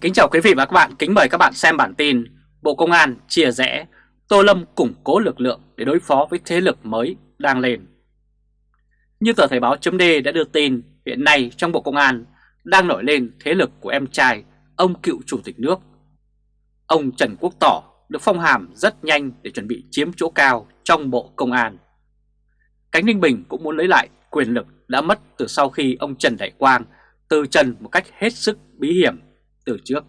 Kính chào quý vị và các bạn, kính mời các bạn xem bản tin Bộ Công an chia rẽ, Tô Lâm củng cố lực lượng để đối phó với thế lực mới đang lên. Như tờ Thời báo chấm đã đưa tin, hiện nay trong Bộ Công an đang nổi lên thế lực của em trai, ông cựu chủ tịch nước. Ông Trần Quốc Tỏ được phong hàm rất nhanh để chuẩn bị chiếm chỗ cao trong Bộ Công an. Cánh Ninh Bình cũng muốn lấy lại quyền lực đã mất từ sau khi ông Trần Đại Quang từ trần một cách hết sức bí hiểm từ trước.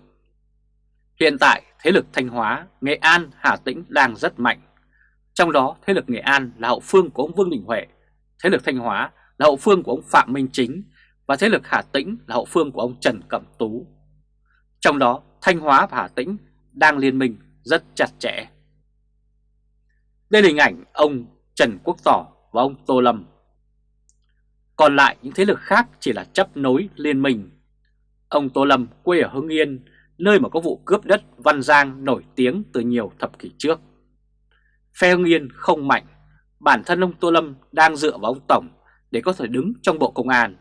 Hiện tại thế lực Thanh Hóa, Nghệ An, Hà Tĩnh đang rất mạnh. Trong đó thế lực Nghệ An là hậu phương của ông Vương Đình Huệ, thế lực Thanh Hóa là hậu phương của ông Phạm Minh Chính và thế lực Hà Tĩnh là hậu phương của ông Trần Cẩm Tú. Trong đó Thanh Hóa và Hà Tĩnh đang liên minh rất chặt chẽ. Đây là hình ảnh ông Trần Quốc Tỏ và ông Tô Lâm. Còn lại những thế lực khác chỉ là chấp nối liên minh Ông Tô Lâm quê ở Hưng Yên, nơi mà có vụ cướp đất Văn Giang nổi tiếng từ nhiều thập kỷ trước. Phe Hưng Yên không mạnh, bản thân ông Tô Lâm đang dựa vào ông Tổng để có thể đứng trong bộ công an.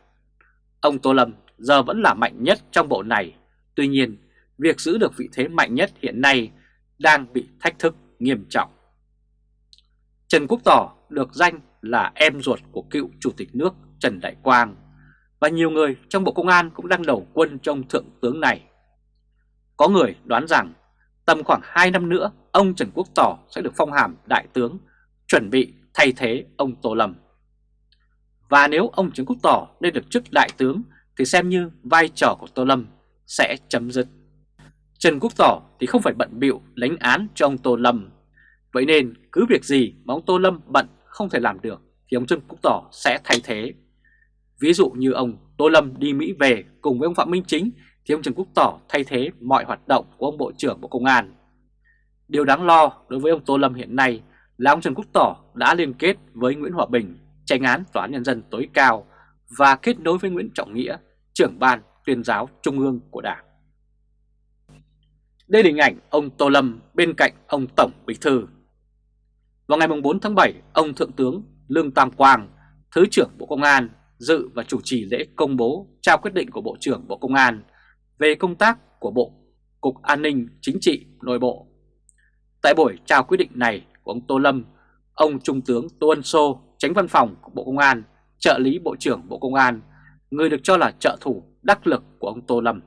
Ông Tô Lâm giờ vẫn là mạnh nhất trong bộ này, tuy nhiên việc giữ được vị thế mạnh nhất hiện nay đang bị thách thức nghiêm trọng. Trần Quốc Tỏ được danh là em ruột của cựu Chủ tịch nước Trần Đại Quang và nhiều người trong Bộ Công an cũng đang đầu quân trong thượng tướng này. Có người đoán rằng tầm khoảng 2 năm nữa ông Trần Quốc Tỏ sẽ được phong hàm đại tướng, chuẩn bị thay thế ông Tô Lâm. Và nếu ông Trần Quốc Tỏ lên được chức đại tướng thì xem như vai trò của Tô Lâm sẽ chấm dứt. Trần Quốc Tỏ thì không phải bận bịu lãnh án cho ông Tô Lâm. Vậy nên cứ việc gì mà ông Tô Lâm bận không thể làm được thì ông Trần Quốc Tỏ sẽ thay thế Ví dụ như ông Tô Lâm đi Mỹ về cùng với ông Phạm Minh Chính thì ông Trần Quốc Tỏ thay thế mọi hoạt động của ông Bộ trưởng Bộ Công an. Điều đáng lo đối với ông Tô Lâm hiện nay là ông Trần Quốc Tỏ đã liên kết với Nguyễn Hòa Bình, tranh án Tòa án Nhân dân tối cao và kết nối với Nguyễn Trọng Nghĩa, trưởng ban tuyên giáo trung ương của Đảng. Đây là hình ảnh ông Tô Lâm bên cạnh ông Tổng Bí Thư. Vào ngày 4 tháng 7, ông Thượng tướng Lương Tam Quang, Thứ trưởng Bộ Công an dự và chủ trì lễ công bố trao quyết định của Bộ trưởng Bộ Công an về công tác của Bộ Cục An ninh Chính trị Nội bộ. Tại buổi trao quyết định này của ông Tô Lâm, ông Trung tướng Tô Ân Sô, tránh văn phòng của Bộ Công an, trợ lý Bộ trưởng Bộ Công an, người được cho là trợ thủ đắc lực của ông Tô Lâm.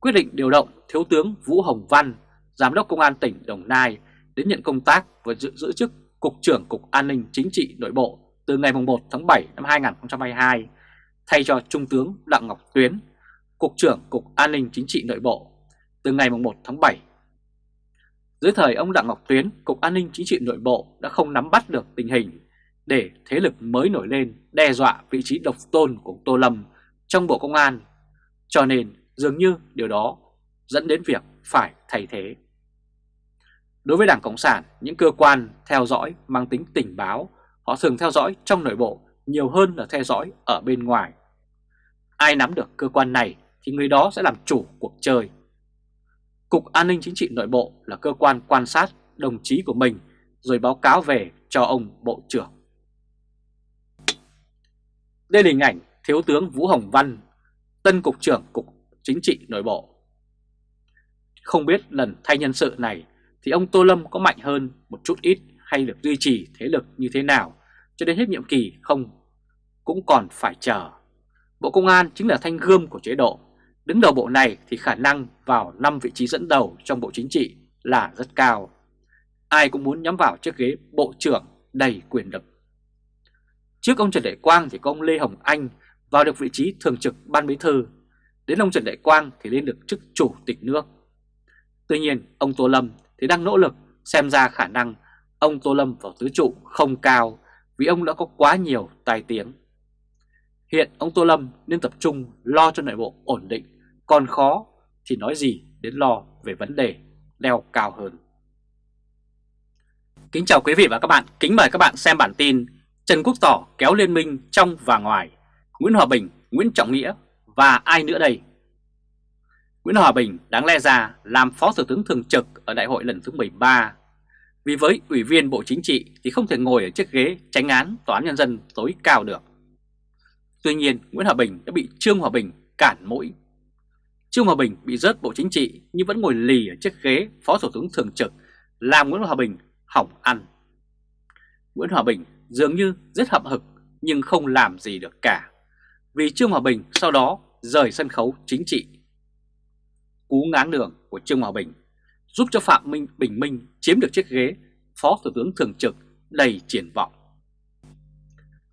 Quyết định điều động Thiếu tướng Vũ Hồng Văn, Giám đốc Công an tỉnh Đồng Nai đến nhận công tác và giữ, giữ chức Cục trưởng Cục An ninh Chính trị Nội bộ từ ngày 1 tháng 7 năm 2022 thay cho Trung tướng Đặng Ngọc Tuyến, Cục trưởng Cục An ninh Chính trị Nội bộ từ ngày 1 tháng 7. Dưới thời ông Đặng Ngọc Tuyến, Cục An ninh Chính trị Nội bộ đã không nắm bắt được tình hình để thế lực mới nổi lên đe dọa vị trí độc tôn của Tô Lâm trong Bộ Công an, cho nên dường như điều đó dẫn đến việc phải thay thế. Đối với Đảng Cộng sản, những cơ quan theo dõi mang tính tình báo Họ thường theo dõi trong nội bộ nhiều hơn là theo dõi ở bên ngoài. Ai nắm được cơ quan này thì người đó sẽ làm chủ cuộc chơi. Cục An ninh Chính trị Nội bộ là cơ quan quan sát đồng chí của mình rồi báo cáo về cho ông Bộ trưởng. Đây là hình ảnh Thiếu tướng Vũ Hồng Văn, tân Cục trưởng Cục Chính trị Nội bộ. Không biết lần thay nhân sự này thì ông Tô Lâm có mạnh hơn một chút ít hay được duy trì thế lực như thế nào cho đến hết nhiệm kỳ không cũng còn phải chờ. Bộ Công an chính là thanh gươm của chế độ. Đứng đầu bộ này thì khả năng vào 5 vị trí dẫn đầu trong bộ chính trị là rất cao. Ai cũng muốn nhắm vào chiếc ghế bộ trưởng đầy quyền lực. Trước ông Trần Đại Quang thì có ông Lê Hồng Anh vào được vị trí thường trực ban bí thư. Đến ông Trần Đại Quang thì lên được chức chủ tịch nước. Tuy nhiên, ông Tô Lâm thì đang nỗ lực xem ra khả năng ông Tô Lâm vào tứ trụ không cao vì ông đã có quá nhiều tài tiếng. Hiện ông Tô Lâm nên tập trung lo cho nội bộ ổn định, còn khó thì nói gì đến lo về vấn đề leo cao hơn. Kính chào quý vị và các bạn, kính mời các bạn xem bản tin Trần Quốc Tỏ kéo liên minh trong và ngoài, Nguyễn Hòa Bình, Nguyễn Trọng Nghĩa và ai nữa đây? Nguyễn Hòa Bình đáng lẽ ra làm Phó Thủ tướng Thường trực ở đại hội lần thứ 13 vì với Ủy viên Bộ Chính trị thì không thể ngồi ở chiếc ghế tránh án Tòa án Nhân dân tối cao được. Tuy nhiên, Nguyễn Hòa Bình đã bị Trương Hòa Bình cản mũi. Trương Hòa Bình bị rớt Bộ Chính trị nhưng vẫn ngồi lì ở chiếc ghế Phó Thủ tướng Thường trực, làm Nguyễn Hòa Bình hỏng ăn. Nguyễn Hòa Bình dường như rất hậm hực nhưng không làm gì được cả, vì Trương Hòa Bình sau đó rời sân khấu chính trị. Cú ngáng đường của Trương Hòa Bình giúp cho Phạm Minh Bình Minh chiếm được chiếc ghế Phó Thủ tướng Thường trực đầy triển vọng.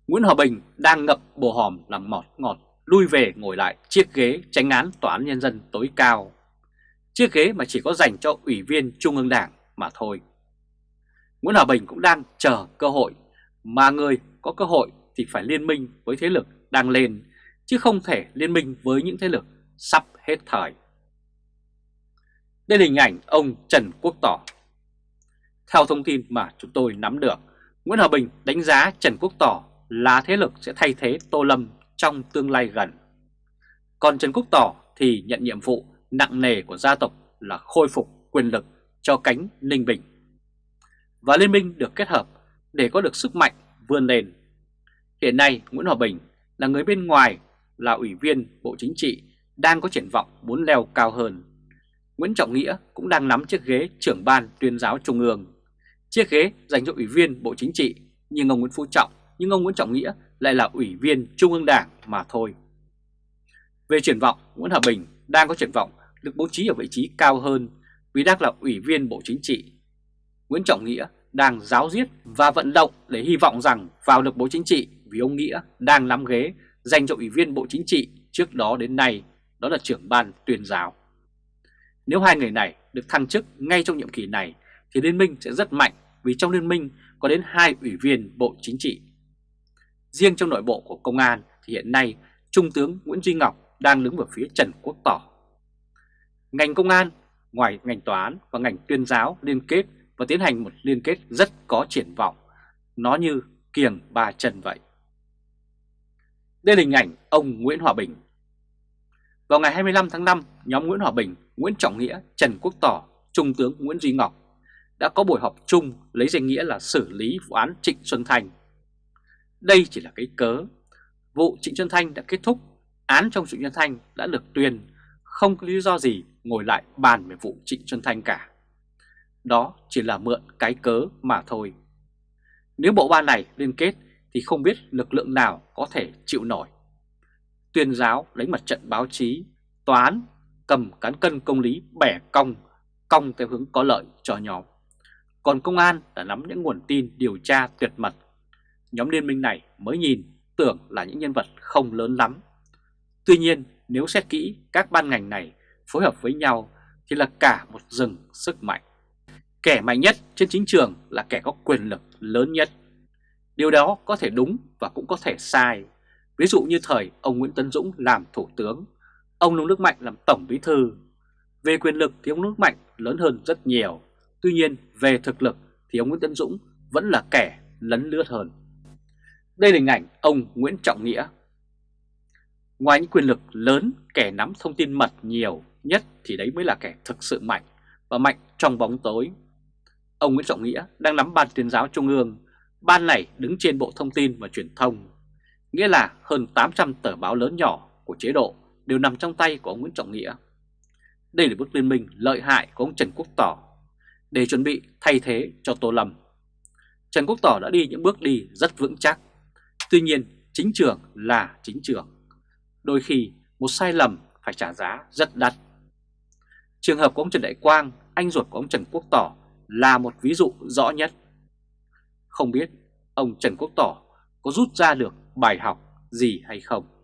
Nguyễn Hòa Bình đang ngậm bồ hòm làm mọt ngọt lui về ngồi lại chiếc ghế tránh án Tòa án Nhân dân tối cao. Chiếc ghế mà chỉ có dành cho Ủy viên Trung ương Đảng mà thôi. Nguyễn Hòa Bình cũng đang chờ cơ hội, mà người có cơ hội thì phải liên minh với thế lực đang lên, chứ không thể liên minh với những thế lực sắp hết thời. Đây là hình ảnh ông Trần Quốc Tỏ. Theo thông tin mà chúng tôi nắm được, Nguyễn Hòa Bình đánh giá Trần Quốc Tỏ là thế lực sẽ thay thế Tô Lâm trong tương lai gần. Còn Trần Quốc Tỏ thì nhận nhiệm vụ nặng nề của gia tộc là khôi phục quyền lực cho cánh Ninh Bình. Và liên minh được kết hợp để có được sức mạnh vươn lên. Hiện nay Nguyễn Hòa Bình là người bên ngoài, là ủy viên Bộ Chính trị đang có triển vọng muốn leo cao hơn. Nguyễn Trọng Nghĩa cũng đang nắm chiếc ghế trưởng ban tuyên giáo trung ương. Chiếc ghế dành cho ủy viên Bộ Chính trị nhưng ông Nguyễn Phú Trọng, nhưng ông Nguyễn Trọng Nghĩa lại là ủy viên Trung ương Đảng mà thôi. Về triển vọng, Nguyễn Hòa Bình đang có triển vọng được bố trí ở vị trí cao hơn vì đang là ủy viên Bộ Chính trị. Nguyễn Trọng Nghĩa đang giáo diết và vận động để hy vọng rằng vào được Bộ Chính trị vì ông Nghĩa đang nắm ghế dành cho ủy viên Bộ Chính trị trước đó đến nay, đó là trưởng ban tuyên giáo. Nếu hai người này được thăng chức ngay trong nhiệm kỳ này thì liên minh sẽ rất mạnh vì trong liên minh có đến hai ủy viên Bộ Chính trị. Riêng trong nội bộ của công an thì hiện nay Trung tướng Nguyễn Duy Ngọc đang đứng ở phía Trần Quốc Tỏ. Ngành công an, ngoài ngành tòa án và ngành tuyên giáo liên kết và tiến hành một liên kết rất có triển vọng. Nó như kiềng ba chân vậy. Đây là hình ảnh ông Nguyễn Hòa Bình. Vào ngày 25 tháng 5, nhóm Nguyễn Hòa Bình, Nguyễn Trọng Nghĩa, Trần Quốc Tỏ, Trung tướng Nguyễn Duy Ngọc đã có buổi họp chung lấy danh nghĩa là xử lý vụ án Trịnh Xuân Thanh. Đây chỉ là cái cớ. Vụ Trịnh Xuân Thanh đã kết thúc, án trong Trịnh Xuân Thanh đã được tuyên, không có lý do gì ngồi lại bàn về vụ Trịnh Xuân Thanh cả. Đó chỉ là mượn cái cớ mà thôi. Nếu bộ ba này liên kết thì không biết lực lượng nào có thể chịu nổi. Tuyên giáo lấy mặt trận báo chí, tòa án cầm cán cân công lý bẻ cong, cong theo hướng có lợi cho nhóm. Còn công an đã nắm những nguồn tin điều tra tuyệt mật. Nhóm liên minh này mới nhìn tưởng là những nhân vật không lớn lắm. Tuy nhiên nếu xét kỹ các ban ngành này phối hợp với nhau thì là cả một rừng sức mạnh. Kẻ mạnh nhất trên chính trường là kẻ có quyền lực lớn nhất. Điều đó có thể đúng và cũng có thể sai. Ví dụ như thời ông Nguyễn Tấn Dũng làm thủ tướng, ông Nông Đức Mạnh làm tổng bí thư. Về quyền lực thì ông Đức Mạnh lớn hơn rất nhiều. Tuy nhiên về thực lực thì ông Nguyễn Tấn Dũng vẫn là kẻ lấn lướt hơn. Đây là hình ảnh ông Nguyễn Trọng Nghĩa. Ngoài những quyền lực lớn, kẻ nắm thông tin mật nhiều nhất thì đấy mới là kẻ thực sự mạnh và mạnh trong bóng tối. Ông Nguyễn Trọng Nghĩa đang nắm ban tuyên giáo trung ương, ban này đứng trên Bộ Thông tin và Truyền thông. Nghĩa là hơn 800 tờ báo lớn nhỏ của chế độ đều nằm trong tay của ông Nguyễn Trọng Nghĩa. Đây là bước liên minh lợi hại của ông Trần Quốc Tỏ để chuẩn bị thay thế cho Tô Lâm. Trần Quốc Tỏ đã đi những bước đi rất vững chắc. Tuy nhiên, chính trường là chính trường. Đôi khi một sai lầm phải trả giá rất đắt. Trường hợp của ông Trần Đại Quang, anh ruột của ông Trần Quốc Tỏ là một ví dụ rõ nhất. Không biết ông Trần Quốc Tỏ có rút ra được bài học gì hay không?